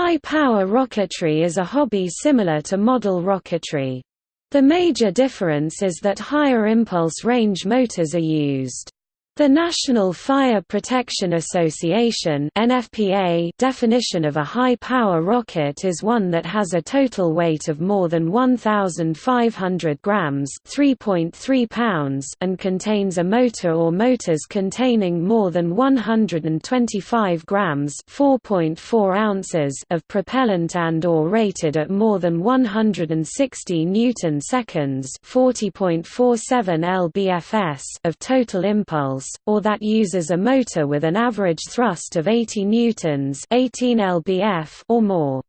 High-power rocketry is a hobby similar to model rocketry. The major difference is that higher impulse range motors are used. The National Fire Protection Association (NFPA) definition of a high-power rocket is one that has a total weight of more than 1500 grams, 3.3 pounds, and contains a motor or motors containing more than 125 grams, 4.4 ounces of propellant and or rated at more than 160 newton seconds, 40.47 lbfs of total impulse or that uses a motor with an average thrust of 80 newtons 18 lbf or more.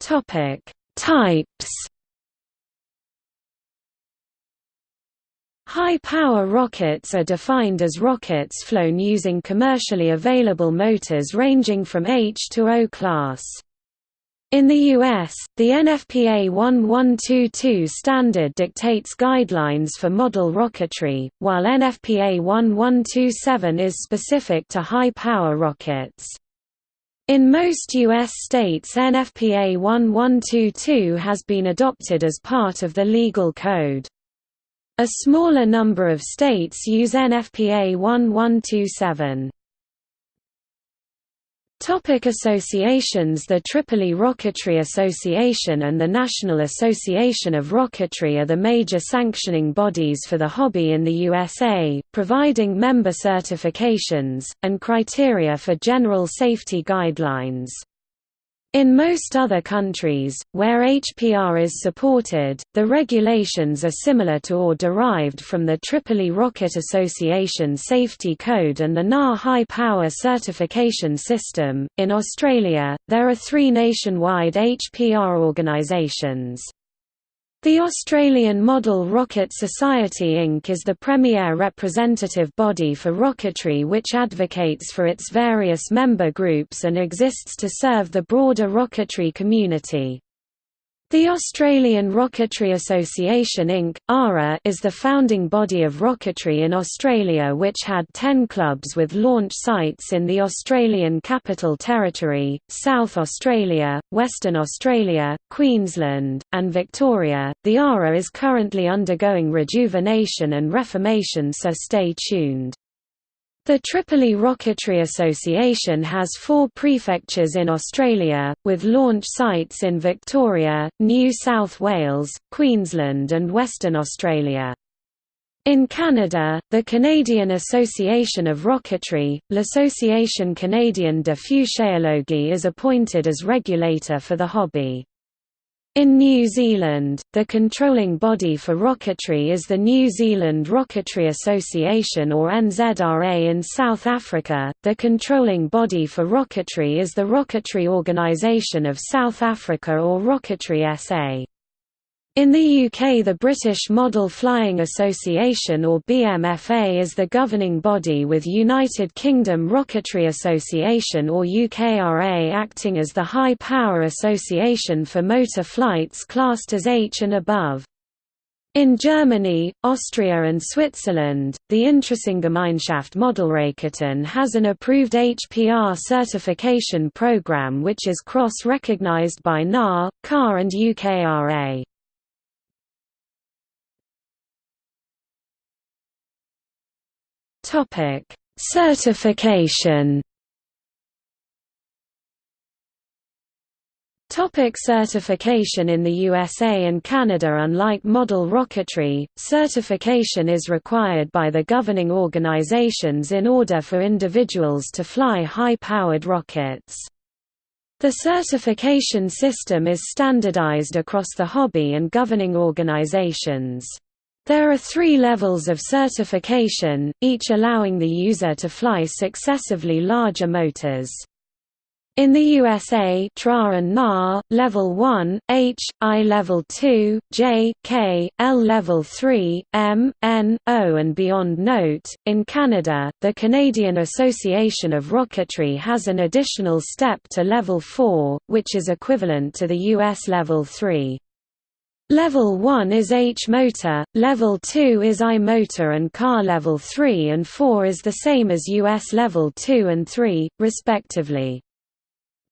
Topic: Types High-power rockets are defined as rockets flown using commercially available motors ranging from H to O class. In the U.S., the NFPA 1122 standard dictates guidelines for model rocketry, while NFPA 1127 is specific to high-power rockets. In most U.S. states NFPA 1122 has been adopted as part of the legal code. A smaller number of states use NFPA 1127. Topic associations The Tripoli Rocketry Association and the National Association of Rocketry are the major sanctioning bodies for the hobby in the USA, providing member certifications, and criteria for general safety guidelines. In most other countries, where HPR is supported, the regulations are similar to or derived from the Tripoli Rocket Association Safety Code and the NAR High Power Certification System. In Australia, there are three nationwide HPR organisations. The Australian Model Rocket Society Inc. is the premier representative body for rocketry which advocates for its various member groups and exists to serve the broader rocketry community. The Australian Rocketry Association Inc. ARA, is the founding body of rocketry in Australia which had ten clubs with launch sites in the Australian Capital Territory, South Australia, Western Australia, Queensland, and Victoria. The ARA is currently undergoing rejuvenation and reformation so stay tuned. The Tripoli Rocketry Association has four prefectures in Australia, with launch sites in Victoria, New South Wales, Queensland and Western Australia. In Canada, the Canadian Association of Rocketry, l'Association canadienne de Fuséologie is appointed as regulator for the hobby. In New Zealand, the controlling body for rocketry is the New Zealand Rocketry Association or NZRA in South Africa, the controlling body for rocketry is the Rocketry Organisation of South Africa or Rocketry SA. In the UK the British Model Flying Association or BMFA is the governing body with United Kingdom Rocketry Association or UKRA acting as the high power association for motor flights classed as H and above. In Germany, Austria and Switzerland, the Interessengemeinschaft Modellraketen has an approved HPR certification program which is cross-recognized by NAR, CAR and UKRA. Topic: Certification. Topic certification In the USA and Canada Unlike model rocketry, certification is required by the governing organizations in order for individuals to fly high-powered rockets. The certification system is standardized across the hobby and governing organizations. There are three levels of certification, each allowing the user to fly successively larger motors. In the USA TRA and Level 1, H, I Level 2, J, K, L Level 3, M, N, O and beyond Note, in Canada, the Canadian Association of Rocketry has an additional step to Level 4, which is equivalent to the US Level 3. Level 1 is H motor, Level 2 is I motor and CAR Level 3 and 4 is the same as US Level 2 and 3, respectively.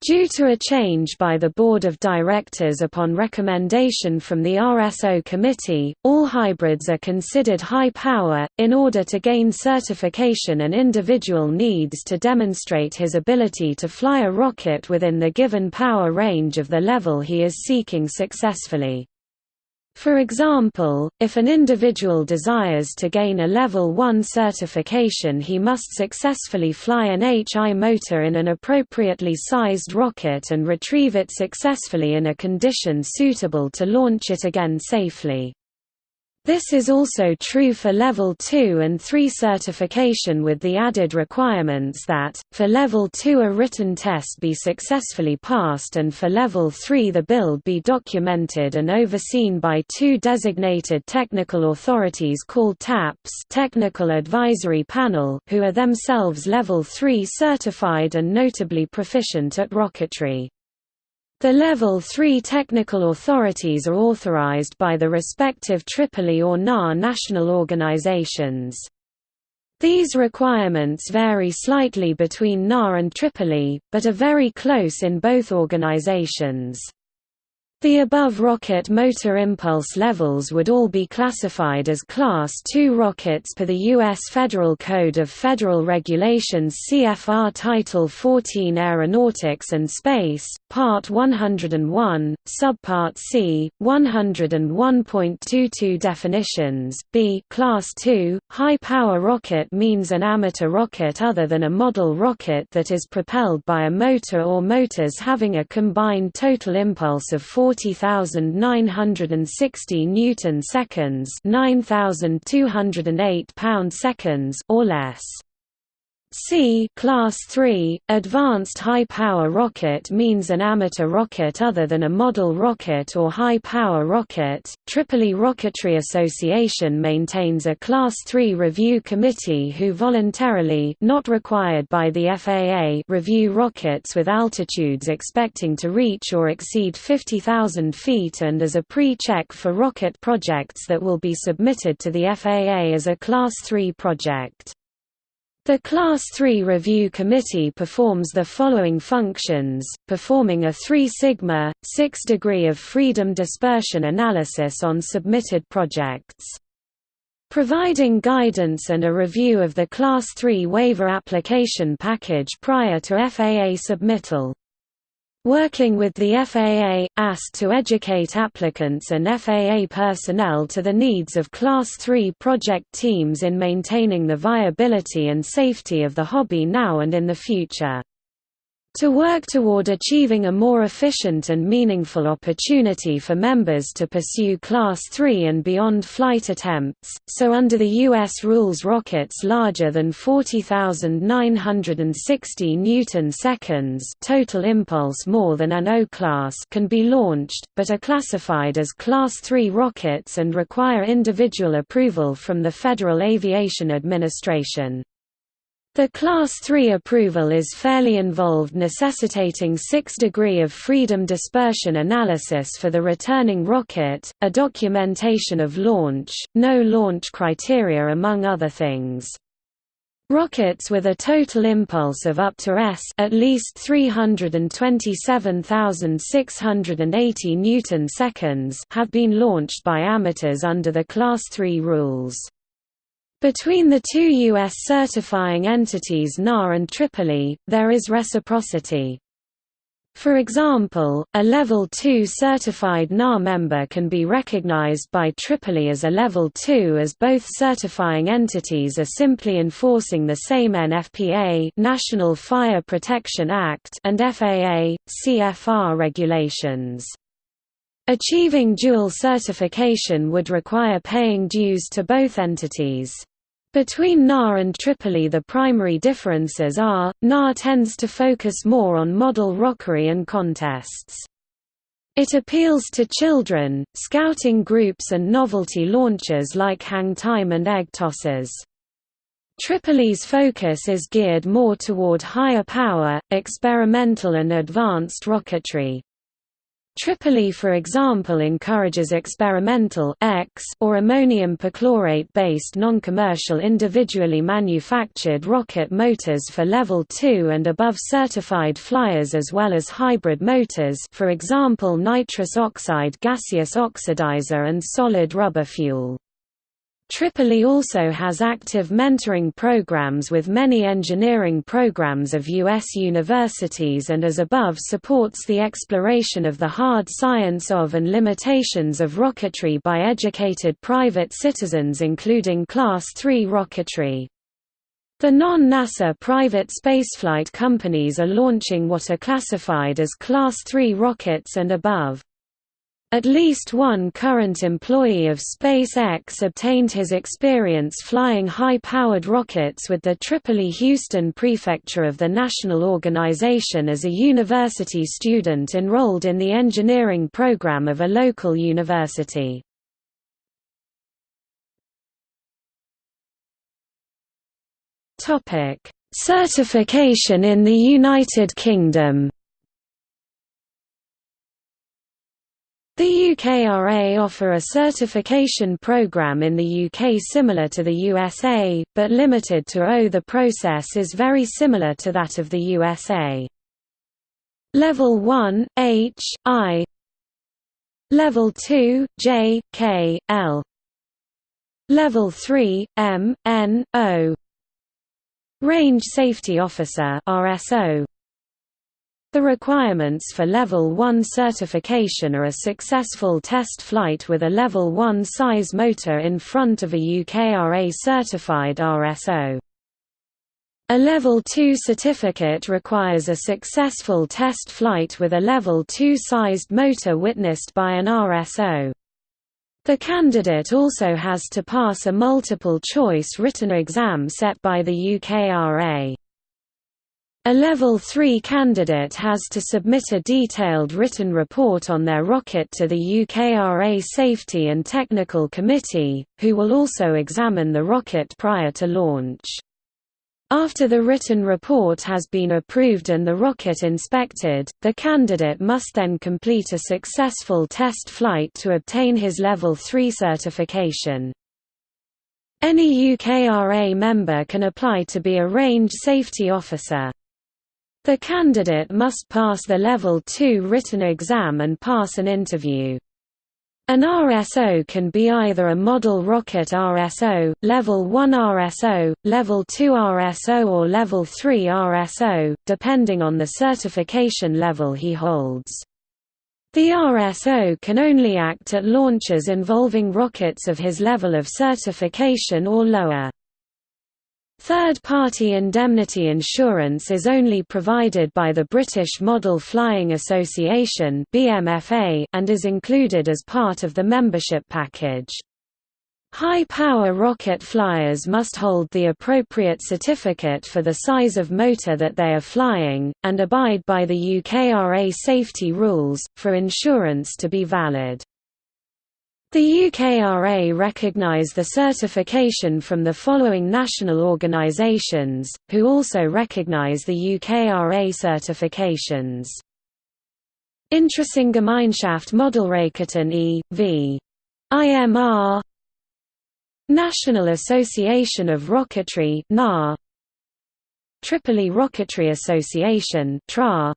Due to a change by the Board of Directors upon recommendation from the RSO Committee, all hybrids are considered high power. In order to gain certification, an individual needs to demonstrate his ability to fly a rocket within the given power range of the level he is seeking successfully. For example, if an individual desires to gain a Level 1 certification he must successfully fly an HI motor in an appropriately sized rocket and retrieve it successfully in a condition suitable to launch it again safely. This is also true for Level 2 and 3 certification with the added requirements that, for Level 2 a written test be successfully passed and for Level 3 the build be documented and overseen by two designated technical authorities called TAPS Technical Advisory Panel who are themselves Level 3 certified and notably proficient at rocketry. The Level 3 technical authorities are authorized by the respective Tripoli or NAR national organizations. These requirements vary slightly between NAR and Tripoli, but are very close in both organizations. The above rocket motor impulse levels would all be classified as Class II rockets per the U.S. Federal Code of Federal Regulations CFR Title 14 Aeronautics and Space, Part 101, Subpart C, 101.22 Definitions B Class II, high-power rocket means an amateur rocket other than a model rocket that is propelled by a motor or motors having a combined total impulse of 4 40,960 newton seconds, 9,208 pound seconds or less. C Class 3, Advanced High-Power Rocket means an amateur rocket other than a model rocket or high-power rocket. Tripoli Rocketry Association maintains a Class 3 review committee who voluntarily not required by the FAA review rockets with altitudes expecting to reach or exceed 50,000 feet and as a pre-check for rocket projects that will be submitted to the FAA as a Class 3 project. The Class III Review Committee performs the following functions, performing a 3 sigma, 6 degree of freedom dispersion analysis on submitted projects. Providing guidance and a review of the Class III waiver application package prior to FAA submittal. Working with the FAA, asked to educate applicants and FAA personnel to the needs of Class 3 project teams in maintaining the viability and safety of the hobby now and in the future to work toward achieving a more efficient and meaningful opportunity for members to pursue Class 3 and beyond flight attempts, so under the U.S. rules rockets larger than 40,960 newton-seconds total impulse more than an O-class can be launched, but are classified as Class 3 rockets and require individual approval from the Federal Aviation Administration. The Class 3 approval is fairly involved necessitating 6 degree of freedom dispersion analysis for the returning rocket, a documentation of launch, no launch criteria among other things. Rockets with a total impulse of up to s at least 327,680 newton seconds have been launched by amateurs under the Class 3 rules. Between the two U.S. certifying entities NAR and Tripoli, there is reciprocity. For example, a Level 2 certified NAR member can be recognized by Tripoli as a Level 2 as both certifying entities are simply enforcing the same NFPA National Fire Protection Act and FAA, CFR regulations. Achieving dual certification would require paying dues to both entities. Between NAR and Tripoli the primary differences are, NAR tends to focus more on model rocketry and contests. It appeals to children, scouting groups and novelty launchers like hang time and egg tossers. Tripoli's focus is geared more toward higher power, experimental and advanced rocketry. Tripoli for example encourages experimental X or ammonium perchlorate-based non-commercial individually manufactured rocket motors for level 2 and above certified flyers as well as hybrid motors for example nitrous oxide gaseous oxidizer and solid rubber fuel. Tripoli also has active mentoring programs with many engineering programs of U.S. universities and as above supports the exploration of the hard science of and limitations of rocketry by educated private citizens including Class III rocketry. The non-NASA private spaceflight companies are launching what are classified as Class III rockets and above. At least one current employee of SpaceX obtained his experience flying high-powered rockets with the Tripoli-Houston Prefecture of the National Organization as a university student enrolled in the engineering program of a local university. Certification in the United Kingdom The UKRA offer a certification program in the UK similar to the USA, but limited to O. The process is very similar to that of the USA. Level 1, H, I Level 2, J, K, L Level 3, M, N, O Range Safety Officer RSO the requirements for Level 1 certification are a successful test flight with a Level 1 size motor in front of a UKRA-certified RSO. A Level 2 certificate requires a successful test flight with a Level 2 sized motor witnessed by an RSO. The candidate also has to pass a multiple-choice written exam set by the UKRA. A Level 3 candidate has to submit a detailed written report on their rocket to the UKRA Safety and Technical Committee, who will also examine the rocket prior to launch. After the written report has been approved and the rocket inspected, the candidate must then complete a successful test flight to obtain his Level 3 certification. Any UKRA member can apply to be a range safety officer. The candidate must pass the Level 2 written exam and pass an interview. An RSO can be either a model rocket RSO, Level 1 RSO, Level 2 RSO or Level 3 RSO, depending on the certification level he holds. The RSO can only act at launches involving rockets of his level of certification or lower. Third-party indemnity insurance is only provided by the British Model Flying Association and is included as part of the membership package. High-power rocket flyers must hold the appropriate certificate for the size of motor that they are flying, and abide by the UKRA safety rules, for insurance to be valid. The UKRA recognise the certification from the following national organisations, who also recognise the UKRA certifications. Interessengemeinschaft Modellraketen e.V. IMR National Association of Rocketry NAR Tripoli Rocketry Association TRA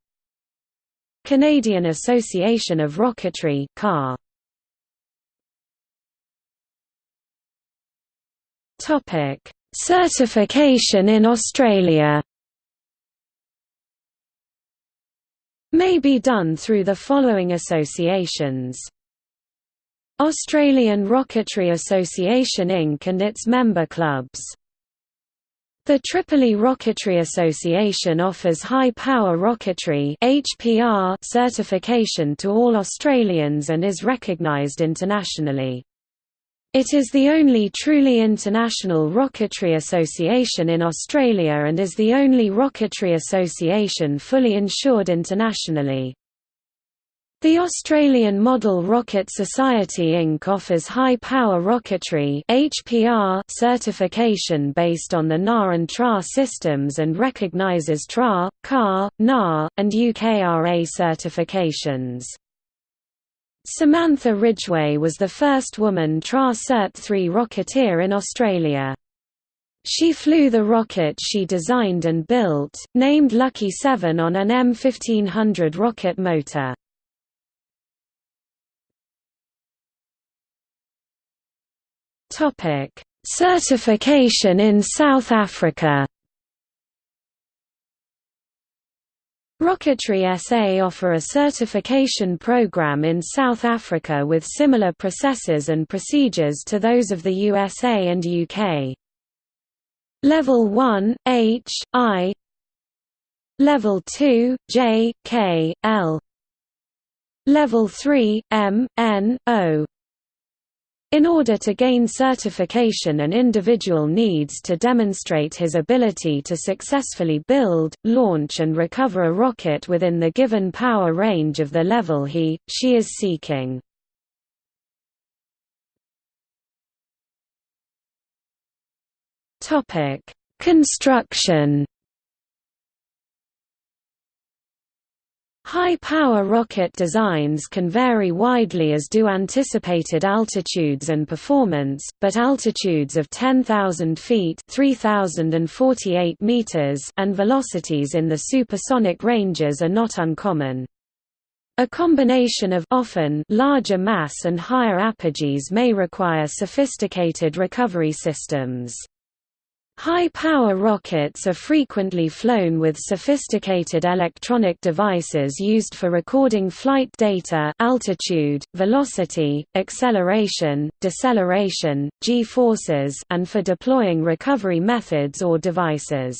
Canadian Association of Rocketry CAR Topic: Certification in Australia. May be done through the following associations. Australian Rocketry Association Inc. and its member clubs. The Tripoli Rocketry Association offers high-power rocketry certification to all Australians and is recognised internationally. It is the only truly international rocketry association in Australia and is the only rocketry association fully insured internationally. The Australian Model Rocket Society Inc. offers high-power rocketry HPR certification based on the NAR and TRA systems and recognises TRA, CAR, NAR, and UKRA certifications. Samantha Ridgway was the first woman Tra Cert 3 rocketeer in Australia. She flew the rocket she designed and built, named Lucky 7 on an M1500 rocket motor. Certification in South Africa Rocketry SA offer a certification program in South Africa with similar processes and procedures to those of the USA and UK. Level 1, H, I. Level 2, J, K, L. Level 3, M, N, O in order to gain certification an individual needs to demonstrate his ability to successfully build, launch and recover a rocket within the given power range of the level he, she is seeking. Construction High-power rocket designs can vary widely as do anticipated altitudes and performance, but altitudes of 10,000 feet meters and velocities in the supersonic ranges are not uncommon. A combination of often larger mass and higher apogees may require sophisticated recovery systems. High-power rockets are frequently flown with sophisticated electronic devices used for recording flight data altitude, velocity, acceleration, deceleration, g-forces and for deploying recovery methods or devices.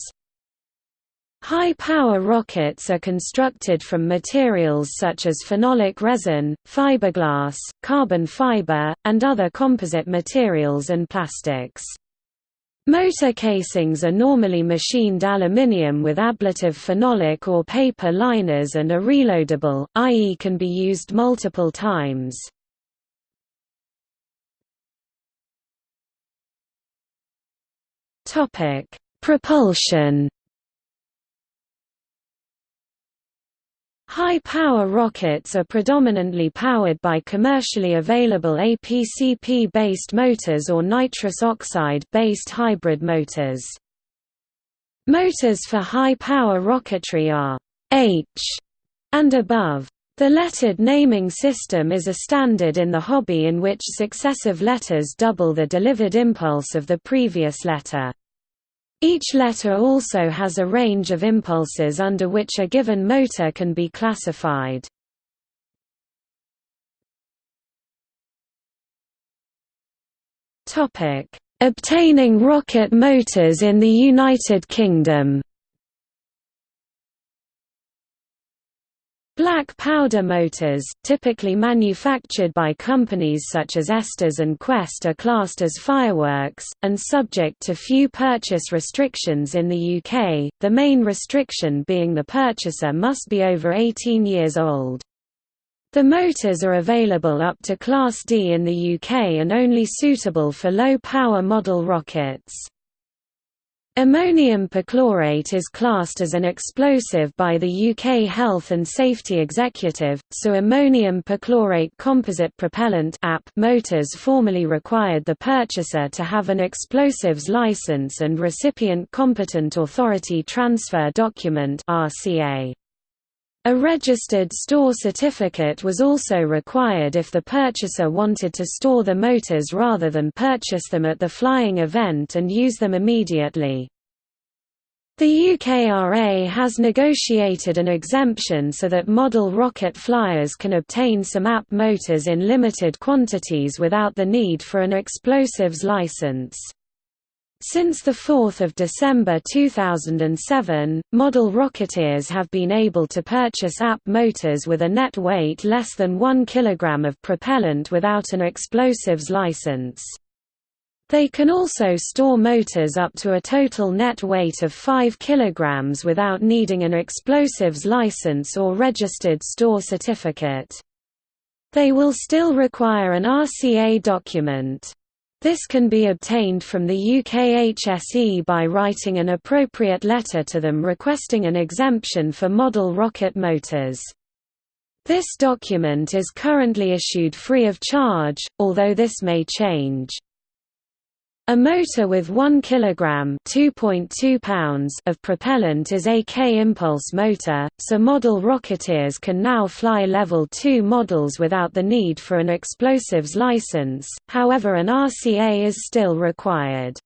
High-power rockets are constructed from materials such as phenolic resin, fiberglass, carbon fiber, and other composite materials and plastics. Motor casings are normally machined aluminium with ablative phenolic or paper liners and are reloadable, i.e. can be used multiple times. Propulsion High-power rockets are predominantly powered by commercially available APCP-based motors or nitrous oxide-based hybrid motors. Motors for high-power rocketry are H and above. The lettered naming system is a standard in the hobby in which successive letters double the delivered impulse of the previous letter. Each letter also has a range of impulses under which a given motor can be classified. Obtaining rocket motors in the United Kingdom Black powder motors, typically manufactured by companies such as Estes and Quest are classed as fireworks, and subject to few purchase restrictions in the UK, the main restriction being the purchaser must be over 18 years old. The motors are available up to Class D in the UK and only suitable for low-power model rockets. Ammonium perchlorate is classed as an explosive by the UK Health and Safety Executive, so ammonium perchlorate composite propellant motors formally required the purchaser to have an explosives license and recipient competent authority transfer document RCA. A registered store certificate was also required if the purchaser wanted to store the motors rather than purchase them at the flying event and use them immediately. The UKRA has negotiated an exemption so that model rocket flyers can obtain some AP motors in limited quantities without the need for an explosives license. Since 4 December 2007, model Rocketeers have been able to purchase AP motors with a net weight less than 1 kg of propellant without an explosives license. They can also store motors up to a total net weight of 5 kg without needing an explosives license or registered store certificate. They will still require an RCA document. This can be obtained from the UKHSE by writing an appropriate letter to them requesting an exemption for model rocket motors. This document is currently issued free of charge, although this may change. A motor with 1 kg (2.2 pounds) of propellant is a K-impulse motor, so model Rocketeers can now fly Level 2 models without the need for an explosives license, however an RCA is still required.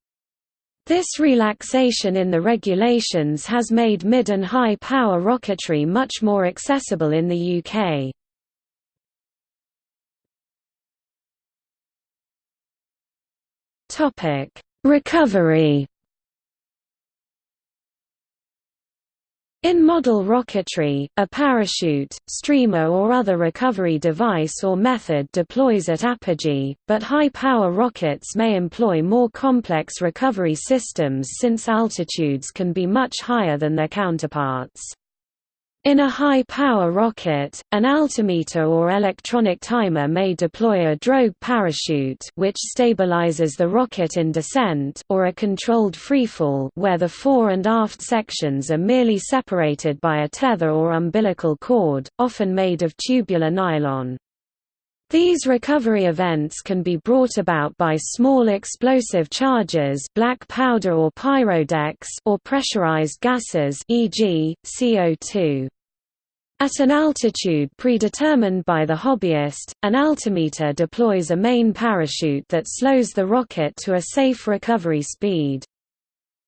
This relaxation in the regulations has made mid and high power rocketry much more accessible in the UK. Topic: Recovery. In model rocketry, a parachute, streamer or other recovery device or method deploys at apogee, but high-power rockets may employ more complex recovery systems since altitudes can be much higher than their counterparts. In a high-power rocket, an altimeter or electronic timer may deploy a drogue parachute which stabilizes the rocket in descent or a controlled freefall where the fore and aft sections are merely separated by a tether or umbilical cord, often made of tubular nylon. These recovery events can be brought about by small explosive charges black powder or pyrodex or pressurized gases e.g., CO2. At an altitude predetermined by the hobbyist, an altimeter deploys a main parachute that slows the rocket to a safe recovery speed.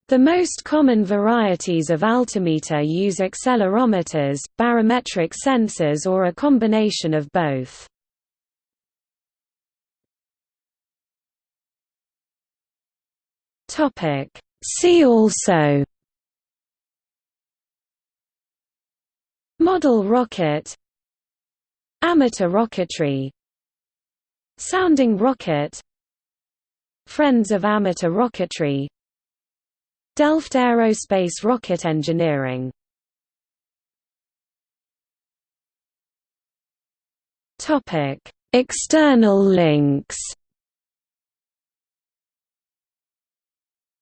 The most common varieties of altimeter use accelerometers, barometric sensors or a combination of both. Topic. See also Model rocket Amateur rocketry Sounding rocket Friends of Amateur Rocketry Delft Aerospace Rocket Engineering External links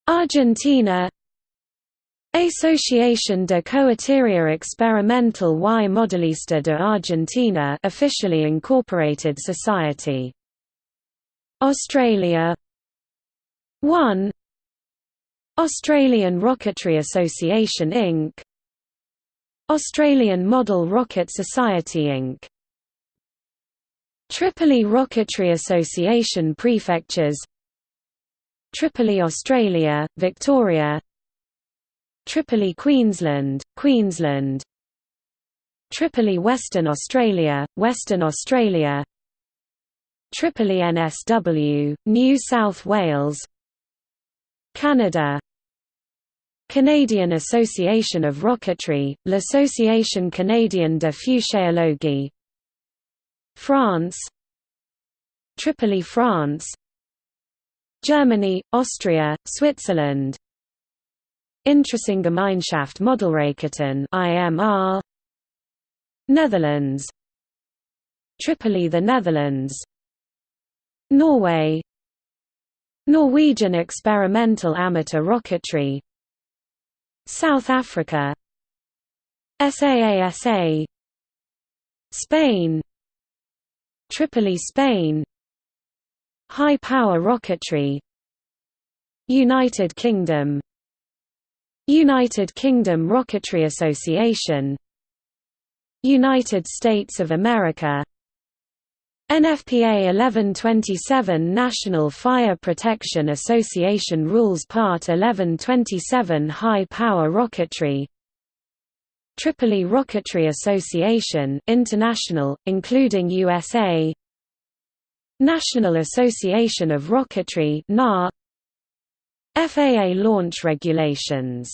Argentina. Asociación de Cohetería Experimental y Modelista de Argentina officially incorporated society. Australia. 1 Australian Rocketry Association Inc. Australian Model Rocket Society Inc. Tripoli Rocketry Association Prefectures Tripoli Australia, Victoria. Tripoli Queensland, Queensland. Tripoli Western Australia, Western Australia. Tripoli NSW, New South Wales. Canada. Canadian Association of Rocketry, L'Association Canadienne de Fuséologie France. Tripoli France Germany, Austria, Switzerland. Interessengemeinschaft Modellraketen IMR Netherlands. Tripoli the Netherlands. Norway. Norwegian Experimental Amateur Rocketry. South Africa. SAASA Spain. Tripoli Spain High Power Rocketry. United Kingdom. United Kingdom Rocketry Association. United States of America. NFPA 1127 National Fire Protection Association Rules Part 1127 High Power Rocketry. Tripoli Rocketry Association International, including USA National Association of Rocketry FAA launch regulations